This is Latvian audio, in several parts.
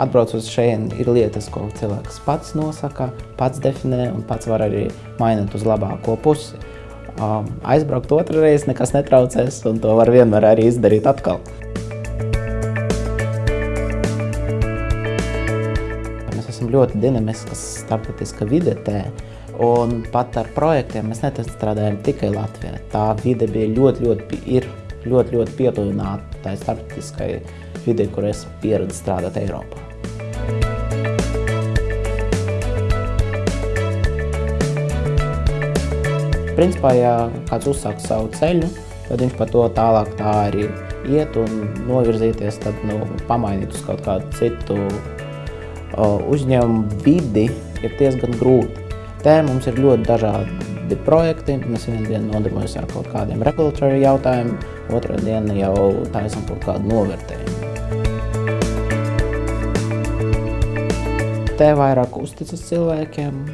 atbraucot šeit, ir lietas, ko cilvēks pats nosaka, pats definē un pats var arī mainīt uz labāko pusi. Aizbraukt otru reizi nekas netraucēs, un to var vienmēr arī izdarīt atkal. Mēs esam ļoti dinamiskas starptautiska vide te, un pat ar projektiem mēs nestrādājam tikai Latvijā. Tā vide bija ļoti, ļoti, ir ļoti, ļoti pietuvināta tai starptautiskai vidē, kur es pieredzu strādāt Eiropā. Principā, ja kāds uzsāk savu ceļu, tad viņš par to tālāk tā arī iet un novirzīties, tad nu, pamainīt uz kaut kādu citu uzņēmumu vidi ir diezgan grūti. Te mums ir ļoti dažādi projekti. Mēs vienu dienu nodarbojamies ar kaut kādiem regulatory jautājumiem, otrā diena jau taisam kaut kādu novērtējumu. Te vairāk uzticas cilvēkiem,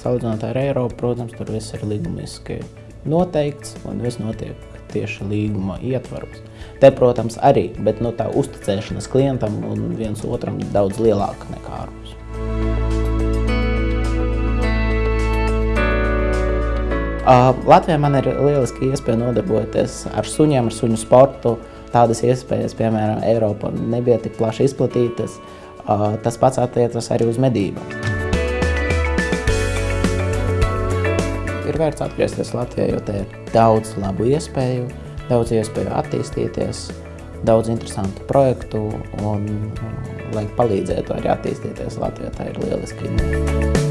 salīdzinot ar Eiropu, protams, tur viss ir līgumiski noteikts un viss notiek tieši līguma ietvaros. Te, protams, arī, bet no tā uzticēšanas klientam un viens otram daudz lielāka nekā ārpus. Uh, Latvijā man ir lieliski iespēja nodarboties ar suņiem, ar suņu sportu. Tādas iespējas, piemēram, Eiropā nebija tik plaši izplatītas. Uh, tas pats attiecas arī uz medībām. Ir vērts atgriezties Latvijā, jo te ir daudz labu iespēju, daudz iespēju attīstīties, daudz interesantu projektu un, lai palīdzētu arī attīstīties Latvijā, tā ir lieliski.